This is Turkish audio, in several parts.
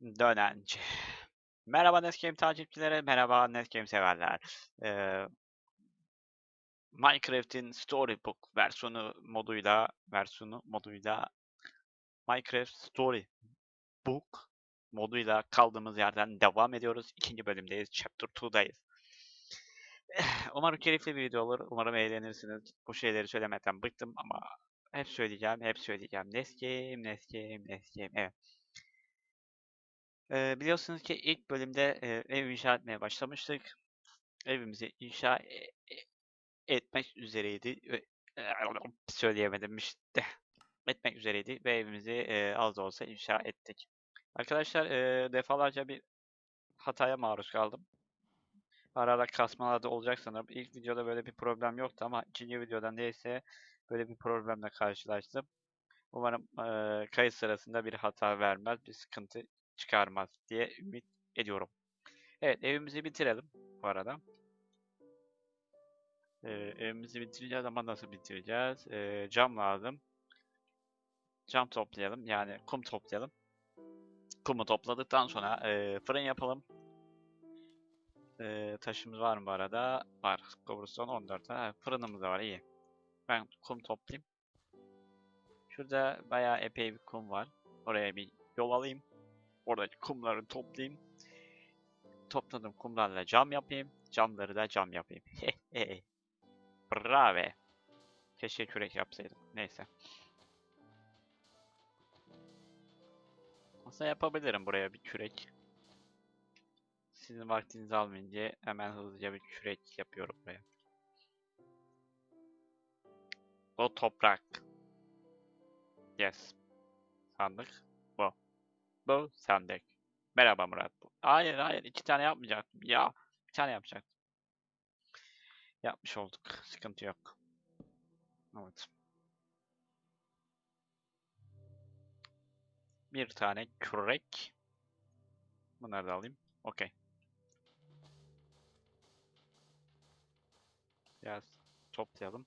Dönenci. Merhaba Netgame takipçileri, merhaba Netgame severler. Ee, Minecraft'in Storybook versiyonu moduyla, versiyonu moduyla Minecraft Storybook moduyla kaldığımız yerden devam ediyoruz. İkinci bölümdeyiz, Chapter 2'dayız. Umarım keyifli bir video olur, umarım eğlenirsiniz. Bu şeyleri söylemekten bıktım ama hep söyleyeceğim, hep söyleyeceğim. Netgame, Netgame, Netgame, evet. Ee, biliyorsunuz ki ilk bölümde e, ev inşa etmeye başlamıştık. Evimizi inşa e- e- etmek üzereydi. Ve- Söyleyemedim işte. Etmek üzereydi ve evimizi e, az da olsa inşa ettik. Arkadaşlar e, defalarca bir hataya maruz kaldım. Ara ara kasmalar da olacak sanırım. İlk videoda böyle bir problem yoktu ama ikinci videoda neyse böyle bir problemle karşılaştım. Umarım e, kayıt sırasında bir hata vermez, bir sıkıntı çıkarmaz diye ümit ediyorum. Evet evimizi bitirelim bu arada. Ee, evimizi bitireceğiz ama nasıl bitireceğiz? Ee, cam lazım. Cam toplayalım yani kum toplayalım. Kumu topladıktan sonra e, fırın yapalım. E, taşımız var mı bu arada? Var. Cobblestone 14 tane. Fırınımız da var iyi. Ben kum toplayayım. Şurada bayağı epey bir kum var. Oraya bir yol alayım. Oradaki kumları toplayayım. Topladım kumlarla cam yapayım. Camları da cam yapayım. Bravo. Keşke kürek yapsaydım. Neyse. Aslında yapabilirim buraya bir kürek. Sizin vaktinizi almayınca hemen hızlıca bir kürek yapıyorum buraya. O toprak. Yes. Sandık. Bu sandık. Merhaba Murat. Hayır hayır iki tane yapmayacaktım. Ya bir tane yapacaktım. Yapmış olduk. Sıkıntı yok. Evet. Bir tane kürek. Bunları da alayım. Okey. Biraz toplayalım.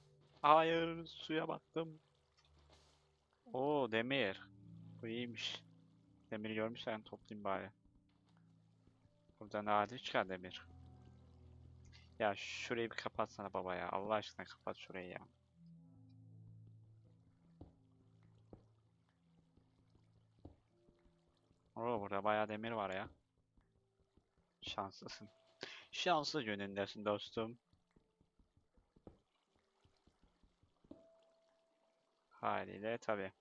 Hayır suya battım. Oo demir. Bu iyiymiş. Demiri görmüşsen toplayayım bari. Buradan nadir çıkar demir. Ya şurayı bir kapatsana baba ya. Allah aşkına kapat şurayı ya. Oo burada bayağı demir var ya. Şanslısın. Şanslı yönündesin dostum. Haliyle tabi.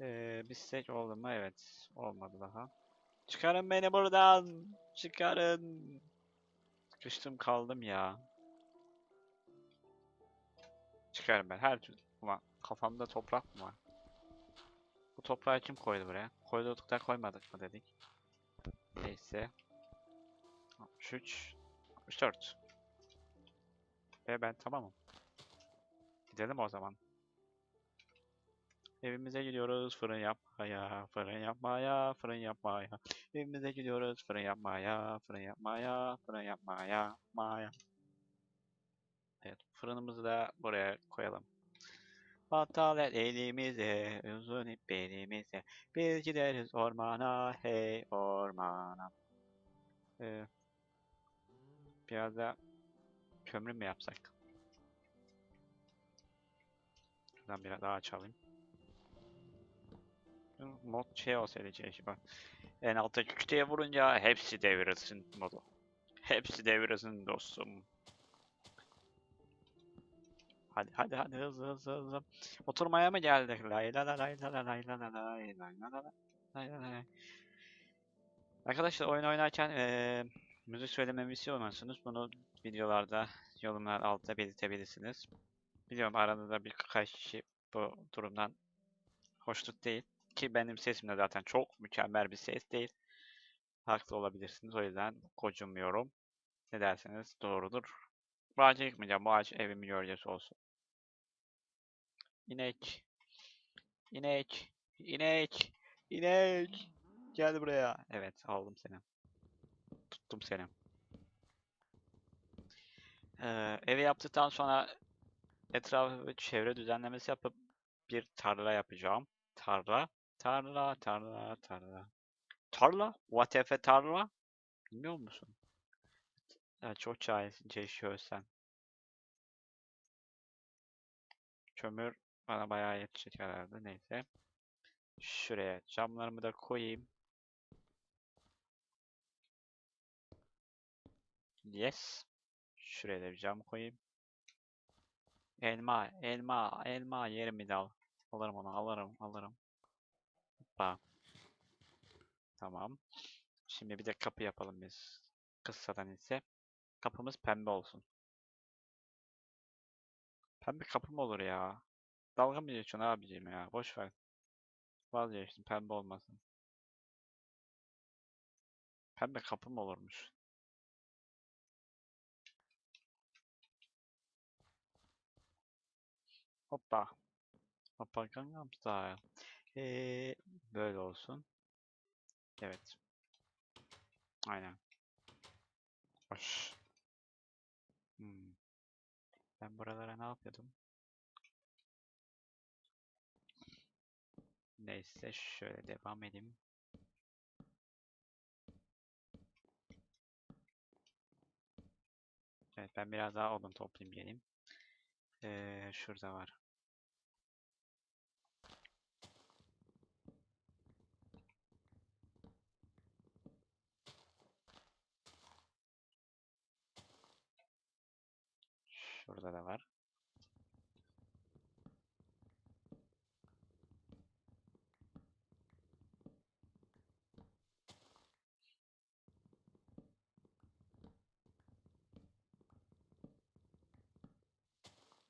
Ee, bir stek oldu mu? Evet. Olmadı daha. Çıkarın beni buradan. Çıkarın. Sıkıştım kaldım ya. Çıkarım ben her türlü. Ama kafamda toprak mı var? Bu toprağı kim koydu buraya? Koyduk da koymadık mı dedik. Neyse. 63 64 Ve ben tamamım. Gidelim o zaman. Evimize gidiyoruz fırın yapmaya, fırın yapmaya, fırın yapmaya. Evimize gidiyoruz fırın yapmaya, fırın yapmaya, fırın yapmaya, maya. Evet, fırınımızı da buraya koyalım. Battal el elimize, uzun ip belimize. Biz gideriz ormana, hey ormana. Ee, biraz da kömür mü yapsak? Şuradan biraz daha açalım. Mod şey olsaydı şey bak. En altta kütüye vurunca hepsi devirilsin modu. Hepsi devirilsin dostum. Hadi hadi hadi hızlı hızlı hızlı. Oturmaya mı geldik? Lay la la lay la la lay la la lay la la la lay la lay. Arkadaşlar oyun oynarken eee müzik söylememi istiyorsanız bunu videolarda yorumlar altta belirtebilirsiniz. Biliyorum aranızda birkaç kişi bu durumdan hoşnut değil. Ki benim sesim de zaten çok mükemmel bir ses değil. Haklı olabilirsiniz. O yüzden gocunmuyorum. Ne derseniz doğrudur. Bu ağacı yıkmayacağım. Bu ağaç evimin gölgesi olsun. İnek. İnek. İnek. İnek. Gel buraya. Evet aldım seni. Tuttum seni. Ee, evi yaptıktan sonra etrafı çevre düzenlemesi yapıp bir tarla yapacağım. Tarla. Tarla, tarla, tarla. Tarla? A tarla? Bilmiyor musun? Ya çok cahilce yaşıyorsun. Kömür bana bayağı yetecek herhalde. Neyse. Şuraya camlarımı da koyayım. Yes. Şuraya da bir cam koyayım. Elma, elma, elma yerim bir dal. Alırım onu, alırım, alırım. Hoppa. Tamam. Şimdi bir de kapı yapalım biz. Kıssadan ise. Kapımız pembe olsun. Pembe kapı mı olur ya? Dalga mı geçiyorsun abiciğim ya? Boş ver. Vazgeçtim pembe olmasın. Pembe kapı mı olurmuş? Hoppa. Hoppa Gangnam Style. Ee, böyle olsun. Evet. Aynen. Hoş. Hmm. Ben buralara ne yapıyordum? Neyse şöyle devam edeyim. Evet ben biraz daha odun toplayayım geleyim. Ee, şurada var. Şurada da var.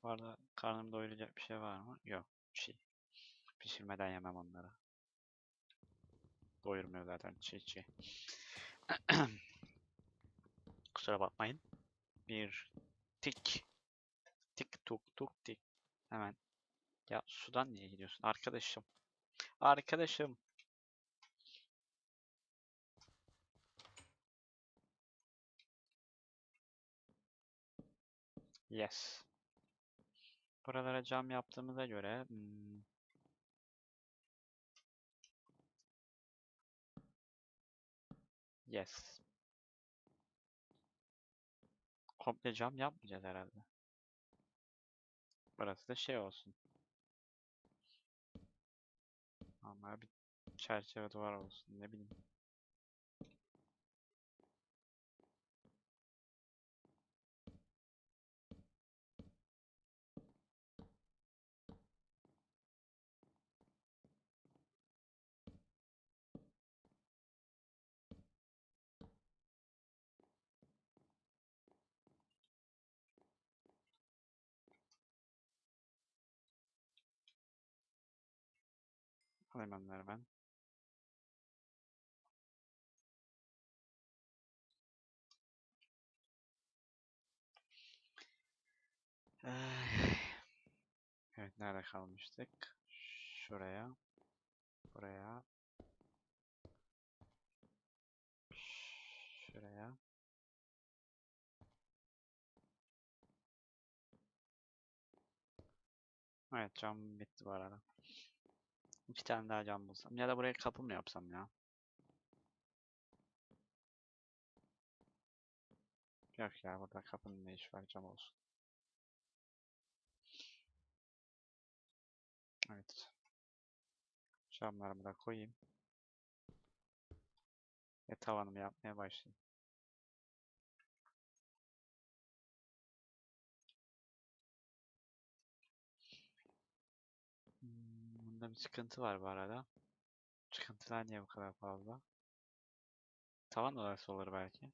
Bu arada karnımı doyuracak bir şey var mı? Yok. Bir şey. Pişirmeden yemem onları. Doyurmuyor zaten çiğ çiğ. Kusura bakmayın. Bir tik. Tik tuk tuk tik. Hemen. Ya sudan niye gidiyorsun? Arkadaşım. Arkadaşım. Yes. Buralara cam yaptığımıza göre hmm, yes. Komple cam yapmayacağız herhalde. Burası da şey olsun. Ama bir çerçeve duvar olsun ne bileyim. Onları ben. Ay. Evet nerede kalmıştık? Şuraya. Buraya. Şuraya. Evet cam bitti bu arada. İki tane daha cam bulsam. Ya da buraya kapı mı yapsam ya? Yok ya burada kapının ne işi var cam olsun. Evet. Camlarımı da koyayım. Ve tavanımı yapmaya başlayayım. Bunda bir sıkıntı var bu arada. Çıkıntılar niye bu kadar fazla? Tavan odası olur belki.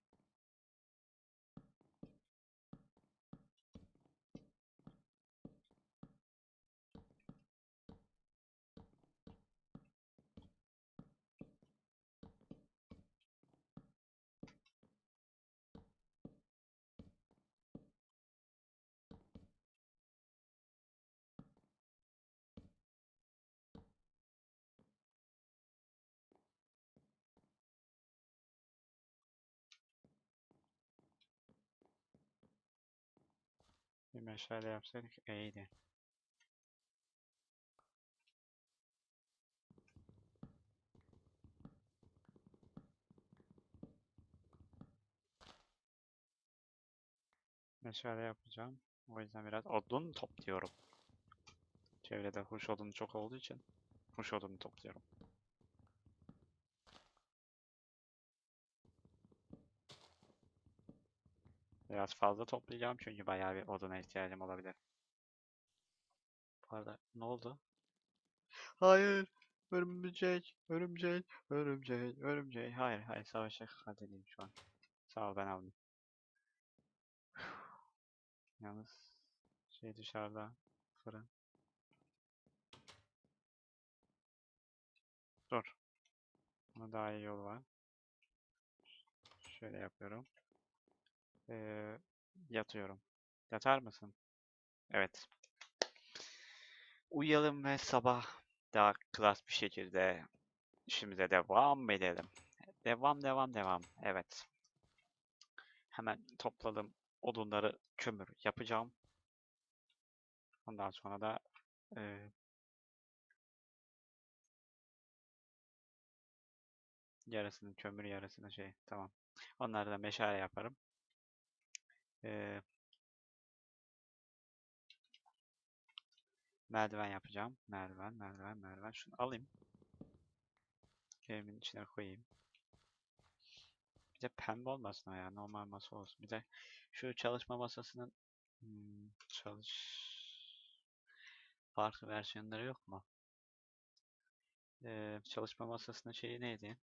Meşale yapsaydık iyiydi. Meşale yapacağım. O yüzden biraz odun topluyorum. Çevrede huş odunu çok olduğu için huş odunu topluyorum. Biraz fazla toplayacağım çünkü bayağı bir oduna ihtiyacım olabilir. Bu arada ne oldu? Hayır! Örümcek, örümcek, örümcek, örümcek. Hayır, hayır savaşa halledeyim şu an. Sağ ol ben aldım. Yalnız şey dışarıda fırın. Dur. Ama daha iyi yol var. Şöyle yapıyorum. Ee, yatıyorum. Yatar mısın? Evet. Uyuyalım ve sabah daha klas bir şekilde işimize devam edelim. Devam, devam, devam. Evet. Hemen topladım odunları kömür yapacağım. Ondan sonra da e, yarısını kömür yarısını şey tamam. Onları da meşale yaparım. Merdiven yapacağım. Merdiven, merdiven, merdiven. Şunu alayım. Evimin içine koyayım. Bir de pembe olmasın ya. Normal masa olsun. Bir de şu çalışma masasının hmm, çalış farklı versiyonları yok mu? Ee, çalışma masasının şeyi neydi?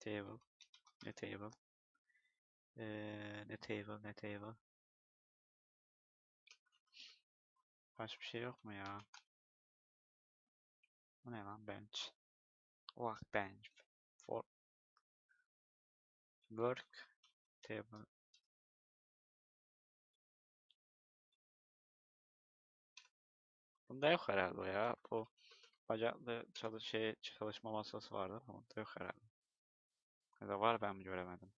Table. Ne table? Ee, ne table, ne table? Başka bir şey yok mu ya? Bu ne lan? Bench. Workbench. For work table. Bunda yok herhalde ya. Bu bacaklı çalış şey çalışma masası vardı ama bunda yok herhalde. Ya da var ben mi göremedim.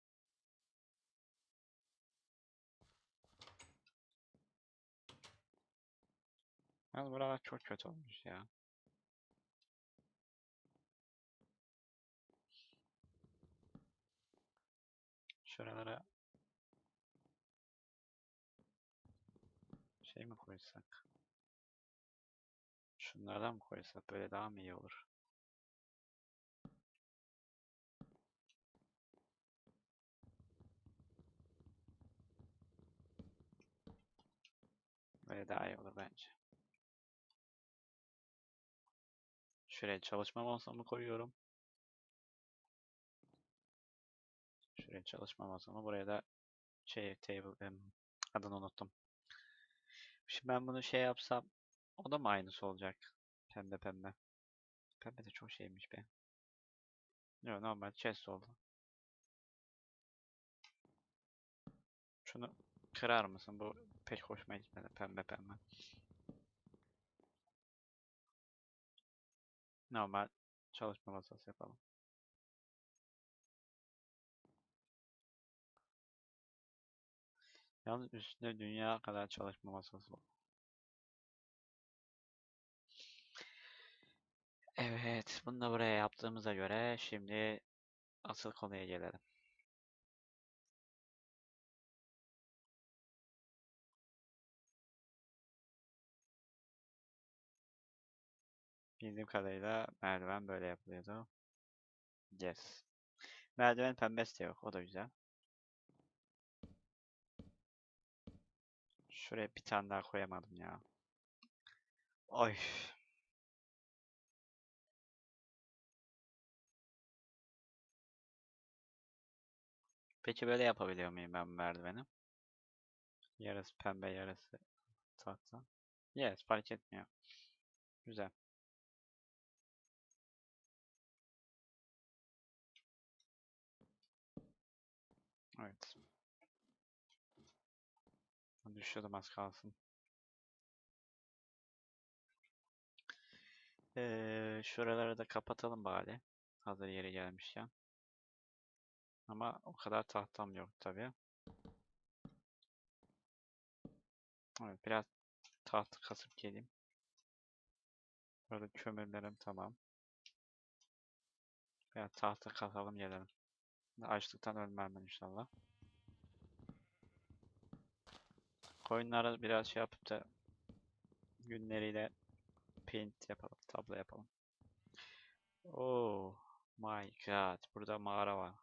Yalnız buralar çok kötü olmuş ya. Şuralara şey mi koysak? Şunlardan mı koysak böyle daha mı iyi olur? Böyle daha iyi olur bence. Şuraya çalışma masamı koyuyorum. Şuraya çalışma masamı. Buraya da şey table adını unuttum. Şimdi ben bunu şey yapsam o da mı aynısı olacak? Pembe pembe. Pembe de çok şeymiş be. Yok normal chest oldu. Şunu kırar mısın? Bu pek hoşuma gitmedi. Pembe pembe. Normal çalışma masası yapalım. Yalnız üstünde dünya kadar çalışma masası var. Evet, bunu da buraya yaptığımıza göre şimdi asıl konuya gelelim. Bildiğim kadarıyla merdiven böyle yapılıyordu. Yes. Merdiven pembesi de yok, o da güzel. Şuraya bir tane daha koyamadım ya. Oy. Peki böyle yapabiliyor muyum ben merdiveni? Yarısı pembe, yarısı tahta. Yes, fark etmiyor. Güzel. Evet. Düşüyordum az kalsın. Ee, şuraları da kapatalım bari. Hazır yeri gelmişken. Ama o kadar tahtam yok tabii. Evet, biraz tahta kasıp geleyim. Burada kömürlerim tamam. Biraz tahta kasalım gelelim. Açlıktan ölmem ben inşallah. Koyunları biraz şey yapıp da günleriyle paint yapalım, tablo yapalım. Oh my god, burada mağara var.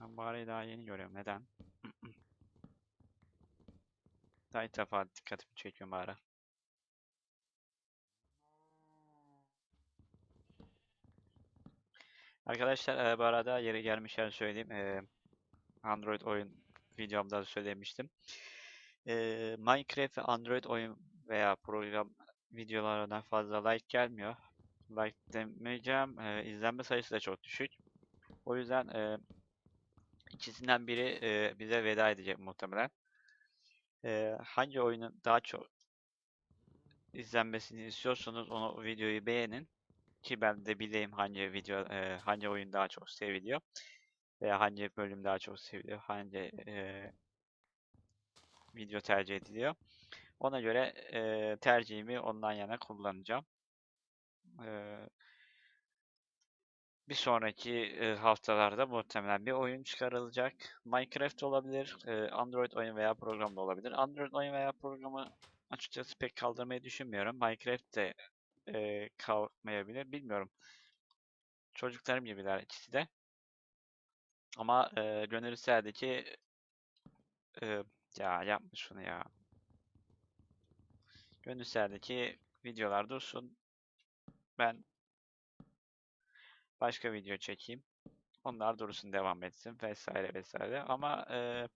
Ben mağarayı daha yeni görüyorum. Neden? Daha ilk defa dikkatimi çekiyor mağara. Arkadaşlar e, bu arada yeri gelmişken söyleyeyim. E, Android oyun videomda da söylemiştim. E, Minecraft ve Android oyun veya program videolarına fazla like gelmiyor. Like demeyeceğim. E, izlenme sayısı da çok düşük. O yüzden e, ikisinden biri e, bize veda edecek muhtemelen. E, hangi oyunun daha çok izlenmesini istiyorsanız onu videoyu beğenin ki ben de bileyim hangi video e, hangi oyun daha çok seviliyor veya hangi bölüm daha çok seviliyor, hangi e, video tercih ediliyor. Ona göre e, tercihimi ondan yana kullanacağım. E, bir sonraki e, haftalarda muhtemelen bir oyun çıkarılacak. Minecraft olabilir, e, Android oyun veya program da olabilir. Android oyun veya programı açıkçası pek kaldırmayı düşünmüyorum. Minecraft de e, kalkmayabilir, bilmiyorum. Çocuklarım gibiler ikisi de. Ama e, gönül isterdi ki e, ya yapma şunu ya. Gönül isterdi ki videolar dursun. Ben başka video çekeyim. Onlar dursun devam etsin vesaire vesaire. Ama e,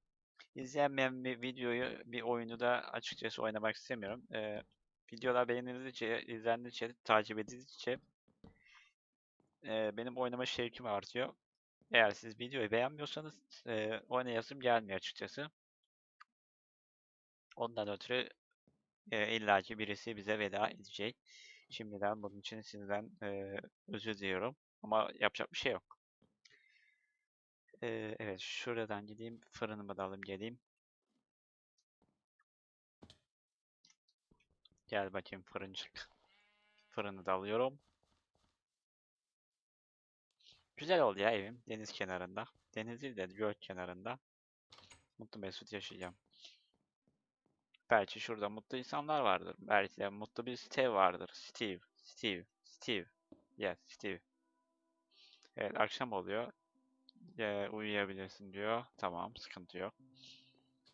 izleyenmeyen bir videoyu, bir oyunu da açıkçası oynamak istemiyorum. E, videolar beğenildikçe, izlendikçe, takip edildikçe e, benim oynama şevkim artıyor. Eğer siz videoyu beğenmiyorsanız e, oynayasım gelmiyor açıkçası. Ondan ötürü e, illaki birisi bize veda edecek. Şimdiden bunun için sizden e, özür diliyorum. Ama yapacak bir şey yok. E, evet şuradan gideyim. Fırınımı da alayım geleyim. Gel bakayım fırıncık. Fırını da alıyorum. Güzel oldu ya evim. Deniz kenarında. Deniz değil de göl kenarında. Mutlu mesut yaşayacağım. Belki şurada mutlu insanlar vardır. Belki de mutlu bir Steve vardır. Steve, Steve, Steve. Yes, Steve. Evet, akşam oluyor. Ee, uyuyabilirsin diyor. Tamam, sıkıntı yok.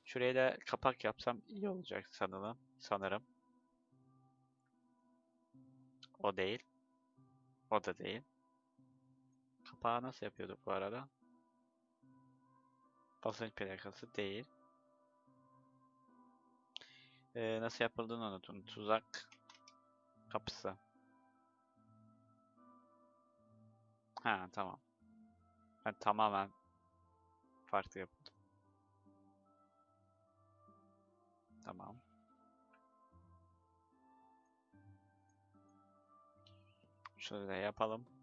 Şuraya da kapak yapsam iyi olacak sanırım. Sanırım. O değil. O da değil. Kapağı nasıl yapıyorduk bu arada? Basınç plakası değil. Ee, nasıl yapıldığını unutun. Tuzak kapısı. Ha tamam. Ben tamamen farklı yapıldım. Tamam. Şöyle yapalım.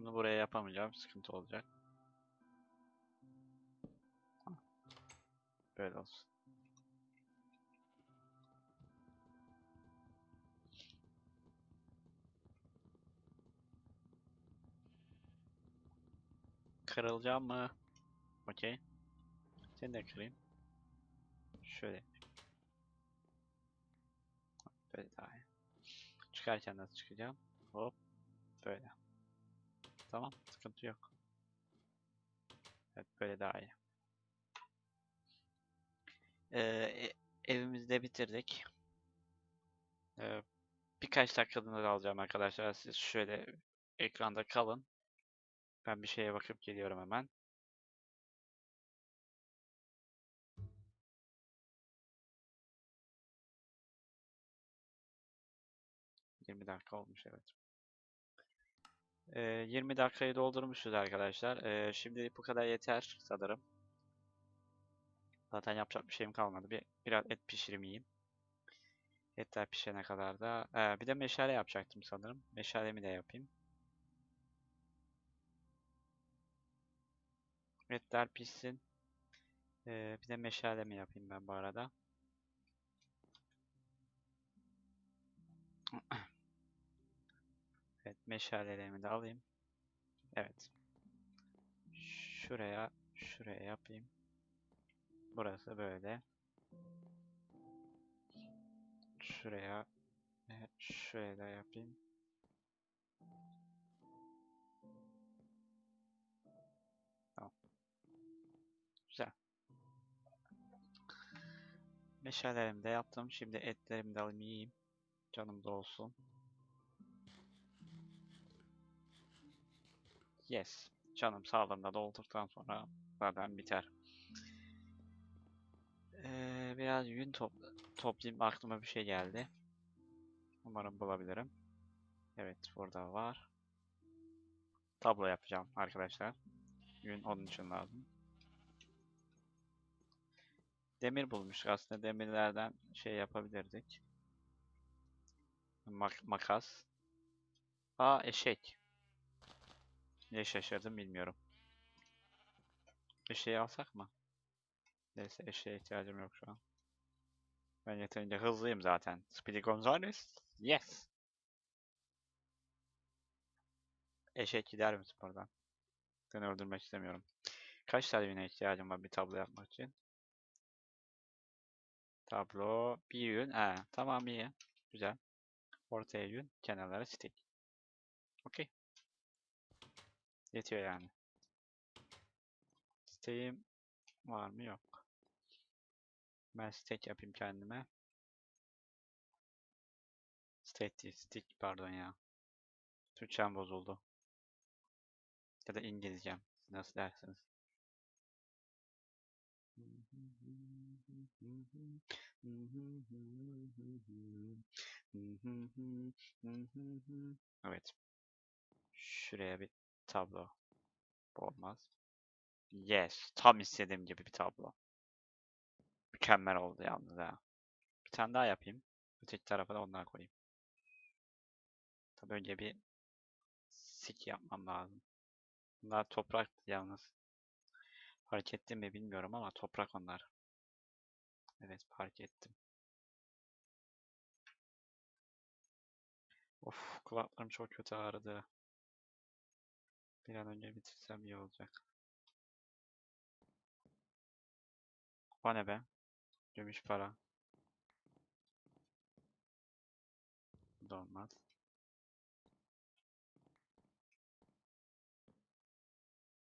Bunu buraya yapamayacağım. Sıkıntı olacak. Böyle olsun. Kırılacağım mı? Okey. Seni de kırayım. Şöyle. Böyle daha iyi. Çıkarken nasıl çıkacağım? Hop. Böyle. Tamam. Sıkıntı yok. Evet böyle daha iyi. Ee, e- evimizde bitirdik. Ee, birkaç dakikalığına alacağım arkadaşlar. Siz şöyle ekranda kalın. Ben bir şeye bakıp geliyorum hemen. Yirmi dakika olmuş evet. Ee, 20 dakikayı doldurmuşuz arkadaşlar. Ee, şimdilik bu kadar yeter sanırım. Zaten yapacak bir şeyim kalmadı. Bir biraz et pişireyim yiyeyim. Etler pişene kadar da Ee, bir de meşale yapacaktım sanırım. Meşalemi de yapayım. Etler pişsin. Ee, bir de meşale mi yapayım ben bu arada? Evet, meşalelerimi de alayım. Evet. Şuraya, şuraya yapayım. Burası böyle. Şuraya ve şuraya yapayım. Tamam. Güzel. Meşalelerimi de yaptım. Şimdi etlerimi de alayım yiyeyim. Canım da olsun. Yes. Canım sağlığında dolduktan sonra zaten biter. Ee, biraz yün topla toplayayım. Aklıma bir şey geldi. Umarım bulabilirim. Evet burada var. Tablo yapacağım arkadaşlar. Yün onun için lazım. Demir bulmuştuk aslında. Demirlerden şey yapabilirdik. Mak makas. Aa eşek. Niye şaşırdım bilmiyorum. Eşeği alsak mı? Neyse eşeğe ihtiyacım yok şu an. Ben yeterince hızlıyım zaten. Speedy Gonzales. Yes. Eşek gider misin buradan? Seni öldürmek istemiyorum. Kaç yüne ihtiyacım var bir tablo yapmak için? Tablo, bir yün. He, tamam iyi. Güzel. Ortaya yün, kenarlara stick. Okey. Yetiyor yani. Stick'im var mı? Yok. Ben stick yapayım kendime. Stick değil, stick pardon ya. Türkçem bozuldu. Ya da İngilizcem. Nasıl dersiniz? Evet. Şuraya bir tablo. Olmaz. Yes. Tam istediğim gibi bir tablo. Mükemmel oldu yalnız ha. Bir tane daha yapayım. Öteki tarafa da ondan koyayım. Tabii önce bir sik yapmam lazım. Bunlar toprak yalnız. Fark ettim mi bilmiyorum ama toprak onlar. Evet fark ettim. Of kulaklarım çok kötü ağrıdı. Bir an önce bitirsem iyi olacak. O ne be? Gümüş para. Bu olmaz.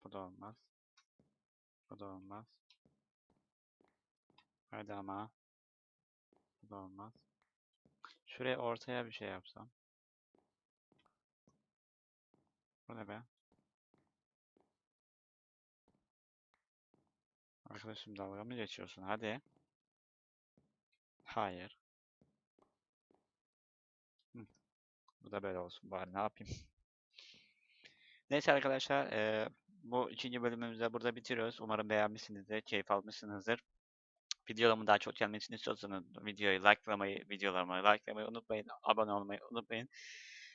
Bu da olmaz. Bu da olmaz. Hadi ama. Bu da olmaz. Şuraya ortaya bir şey yapsam. Bu ne be? Arkadaşım dalga mı geçiyorsun? Hadi. Hayır. Bu da böyle olsun bari ne yapayım. Neyse arkadaşlar eee, bu ikinci bölümümüzü de burada bitiriyoruz. Umarım beğenmişsinizdir, keyif almışsınızdır. Videolarımın daha çok gelmesini istiyorsanız videoyu likelamayı, videolarımı likelamayı unutmayın. Abone olmayı unutmayın.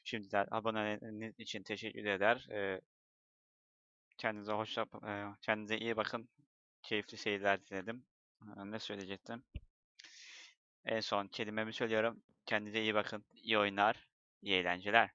Şimdiden aboneliğiniz için teşekkür eder. Eee, kendinize hoşça, eee, kendinize iyi bakın. Keyifli seyirler diledim. Eee, Ne söyleyecektim? En son kelimemi söylüyorum. Kendinize iyi bakın. İyi oyunlar, iyi eğlenceler.